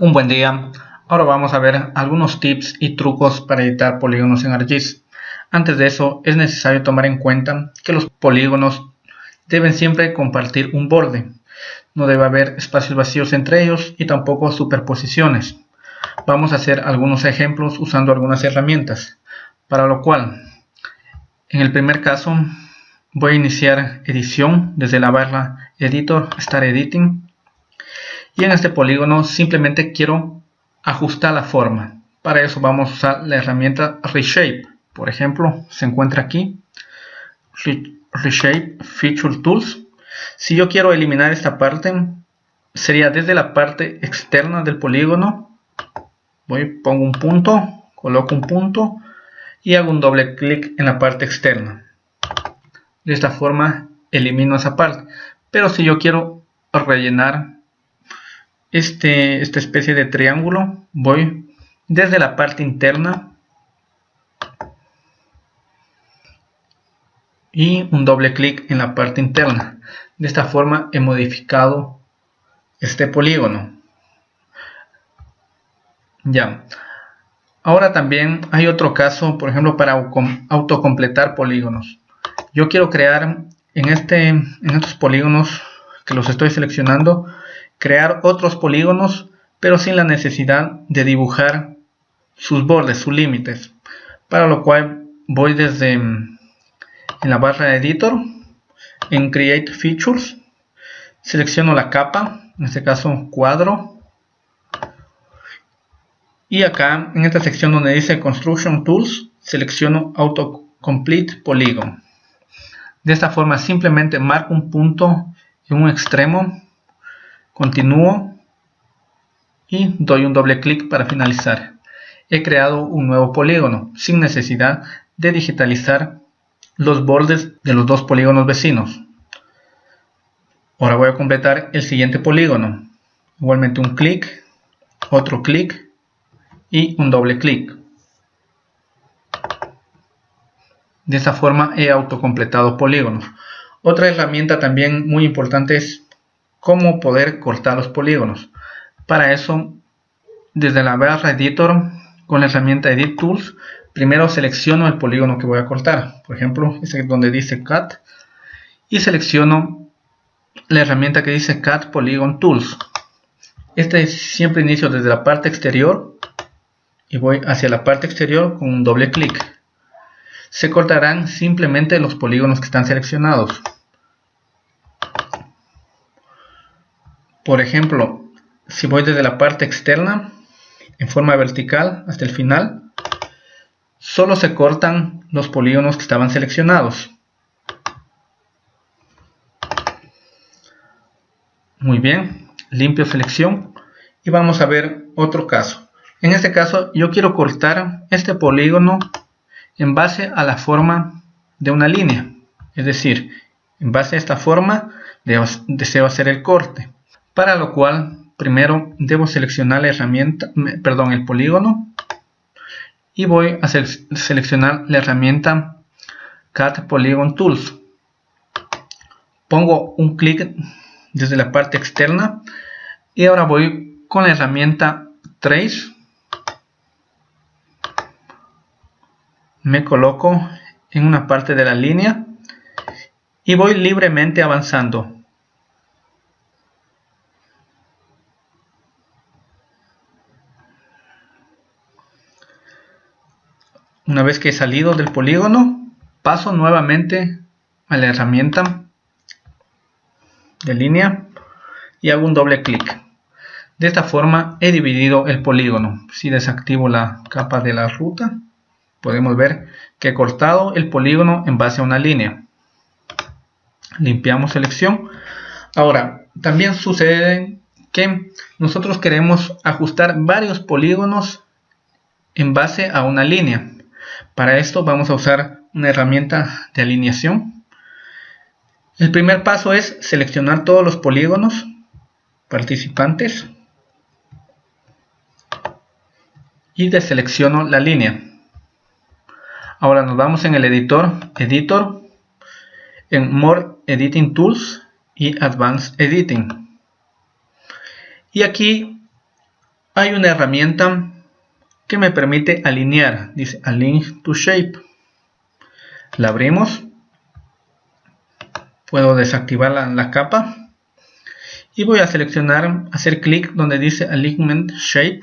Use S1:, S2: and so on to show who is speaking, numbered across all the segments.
S1: Un buen día. Ahora vamos a ver algunos tips y trucos para editar polígonos en ArcGIS. Antes de eso es necesario tomar en cuenta que los polígonos deben siempre compartir un borde. No debe haber espacios vacíos entre ellos y tampoco superposiciones. Vamos a hacer algunos ejemplos usando algunas herramientas. Para lo cual, en el primer caso, voy a iniciar edición desde la barra Editor, Start Editing y en este polígono simplemente quiero ajustar la forma. Para eso vamos a usar la herramienta reshape. Por ejemplo se encuentra aquí. Reshape feature tools. Si yo quiero eliminar esta parte sería desde la parte externa del polígono. Voy pongo un punto coloco un punto y hago un doble clic en la parte externa. De esta forma elimino esa parte. Pero si yo quiero rellenar este, esta especie de triángulo. Voy desde la parte interna. Y un doble clic en la parte interna. De esta forma he modificado este polígono. Ya. Ahora también hay otro caso por ejemplo para autocompletar polígonos. Yo quiero crear en este en estos polígonos que los estoy seleccionando crear otros polígonos pero sin la necesidad de dibujar sus bordes, sus límites. Para lo cual voy desde mm, en la barra de editor en create features selecciono la capa en este caso cuadro y acá en esta sección donde dice construction tools selecciono autocomplete polygon de esta forma simplemente marco un punto en un extremo Continúo y doy un doble clic para finalizar. He creado un nuevo polígono sin necesidad de digitalizar los bordes de los dos polígonos vecinos. Ahora voy a completar el siguiente polígono. Igualmente un clic, otro clic y un doble clic. De esta forma he autocompletado polígonos. Otra herramienta también muy importante es cómo poder cortar los polígonos. Para eso, desde la barra Editor, con la herramienta Edit Tools, primero selecciono el polígono que voy a cortar. Por ejemplo, este donde dice Cut. Y selecciono la herramienta que dice Cut Polygon Tools. Este siempre inicio desde la parte exterior y voy hacia la parte exterior con un doble clic. Se cortarán simplemente los polígonos que están seleccionados. Por ejemplo, si voy desde la parte externa en forma vertical hasta el final, solo se cortan los polígonos que estaban seleccionados. Muy bien, limpio selección y vamos a ver otro caso. En este caso yo quiero cortar este polígono en base a la forma de una línea. Es decir, en base a esta forma deseo hacer el corte para lo cual primero debo seleccionar la herramienta, perdón, el polígono y voy a seleccionar la herramienta Cut Polygon Tools. Pongo un clic desde la parte externa y ahora voy con la herramienta Trace. Me coloco en una parte de la línea y voy libremente avanzando Una vez que he salido del polígono, paso nuevamente a la herramienta de línea y hago un doble clic. De esta forma he dividido el polígono. Si desactivo la capa de la ruta, podemos ver que he cortado el polígono en base a una línea. Limpiamos selección. Ahora, también sucede que nosotros queremos ajustar varios polígonos en base a una línea. Para esto vamos a usar una herramienta de alineación. El primer paso es seleccionar todos los polígonos participantes y deselecciono la línea. Ahora nos vamos en el editor, editor, en More Editing Tools y Advanced Editing. Y aquí hay una herramienta que me permite alinear. Dice Align to Shape. La abrimos. Puedo desactivar la, la capa. Y voy a seleccionar, hacer clic donde dice Alignment Shape.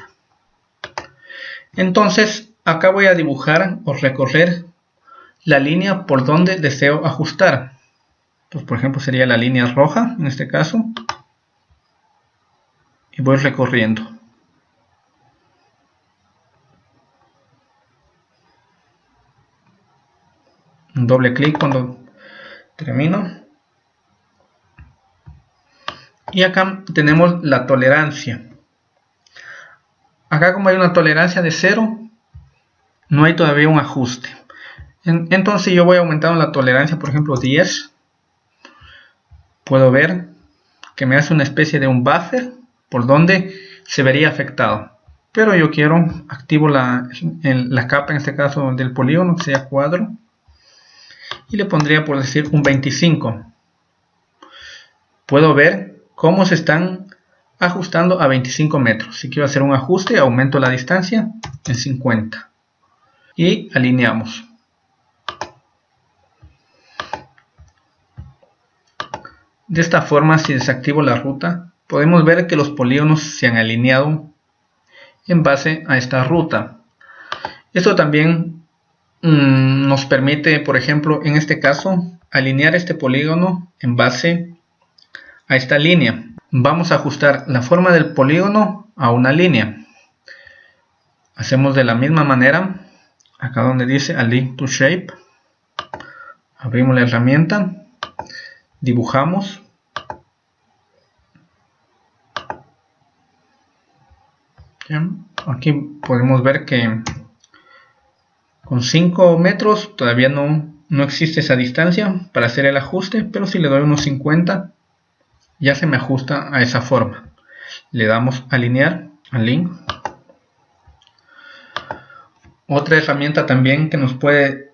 S1: Entonces, acá voy a dibujar o recorrer la línea por donde deseo ajustar. Pues, por ejemplo, sería la línea roja en este caso. Y voy recorriendo. Un doble clic cuando termino. Y acá tenemos la tolerancia. Acá como hay una tolerancia de 0, no hay todavía un ajuste. Entonces yo voy aumentando la tolerancia, por ejemplo 10 puedo ver que me hace una especie de un buffer por donde se vería afectado. Pero yo quiero, activo la, la capa en este caso del polígono, que sea cuadro, y le pondría por decir un 25. Puedo ver cómo se están ajustando a 25 metros. Si quiero hacer un ajuste, aumento la distancia en 50. Y alineamos. De esta forma, si desactivo la ruta, podemos ver que los polígonos se han alineado en base a esta ruta. Esto también mm, nos permite, por ejemplo, en este caso, alinear este polígono en base a esta línea. Vamos a ajustar la forma del polígono a una línea. Hacemos de la misma manera, acá donde dice Align to Shape, abrimos la herramienta dibujamos aquí podemos ver que con 5 metros todavía no, no existe esa distancia para hacer el ajuste pero si le doy unos 50 ya se me ajusta a esa forma le damos alinear al link otra herramienta también que nos puede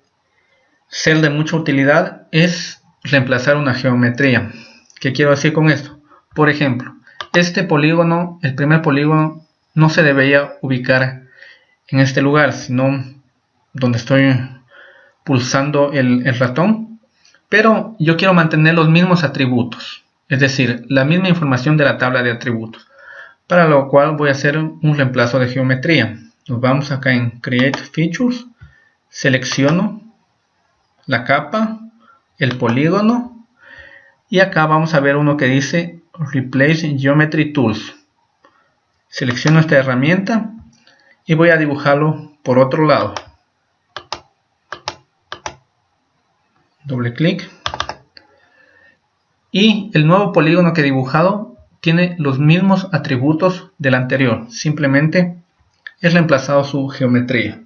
S1: ser de mucha utilidad es reemplazar una geometría. ¿Qué quiero decir con esto? Por ejemplo, este polígono, el primer polígono, no se debería ubicar en este lugar, sino donde estoy pulsando el, ratón. Pero yo quiero mantener los mismos atributos, es decir, la misma información de la tabla de atributos. Para lo cual voy a hacer un reemplazo de geometría. Nos vamos acá en Create Features, selecciono la capa, el polígono y acá vamos a ver uno que dice Replace Geometry Tools. Selecciono esta herramienta y voy a dibujarlo por otro lado. Doble clic. Y el nuevo polígono que he dibujado tiene los mismos atributos del anterior. Simplemente he reemplazado su geometría.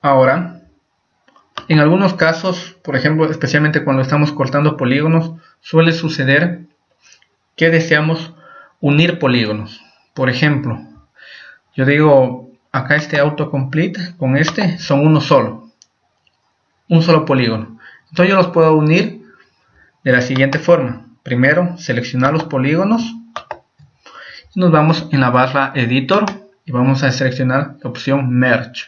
S1: Ahora en algunos casos, por ejemplo, especialmente cuando estamos cortando polígonos, suele suceder que deseamos unir polígonos. Por ejemplo, yo digo, acá este autocomplete con este son uno solo. Un solo polígono. Entonces yo los puedo unir de la siguiente forma. Primero, seleccionar los polígonos. Y nos vamos en la barra Editor y vamos a seleccionar la opción Merge.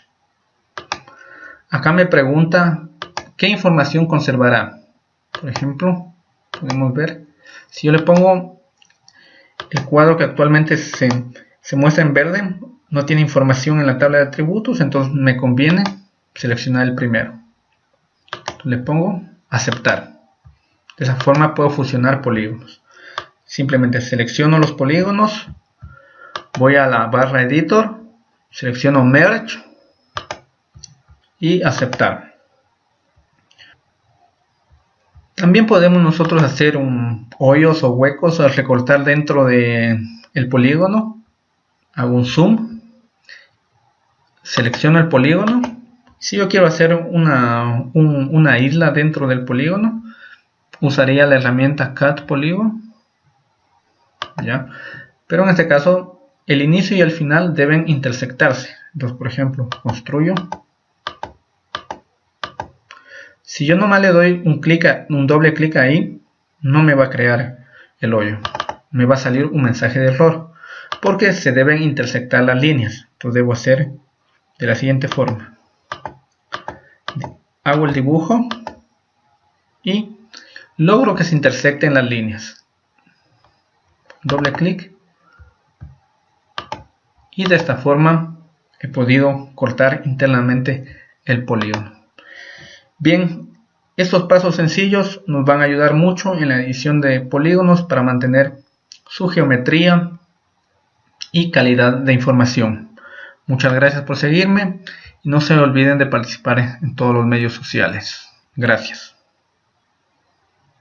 S1: Acá me pregunta qué información conservará. Por ejemplo, podemos ver, si yo le pongo el cuadro que actualmente se, muestra en verde, no tiene información en la tabla de atributos, entonces me conviene seleccionar el primero. Le pongo aceptar. De esa forma puedo fusionar polígonos. Simplemente selecciono los polígonos, voy a la barra editor, selecciono merge y aceptar. También podemos nosotros hacer un hoyos o huecos al recortar dentro de el polígono. Hago un zoom. Selecciono el polígono. Si yo quiero hacer una, isla dentro del polígono, usaría la herramienta Cut Polygon. ¿Ya? Pero en este caso, el inicio y el final deben intersectarse. Entonces, por ejemplo, construyo si yo nomás le doy un doble clic ahí, no me va a crear el hoyo. me va a salir un mensaje de error porque se deben intersectar las líneas. Entonces debo hacer de la siguiente forma. Hago el dibujo y logro que se intersecten las líneas. Doble clic y de esta forma he podido cortar internamente el polígono. Bien, estos pasos sencillos nos van a ayudar mucho en la edición de polígonos para mantener su geometría y calidad de información. Muchas gracias por seguirme y no se olviden de participar en todos los medios sociales. Gracias.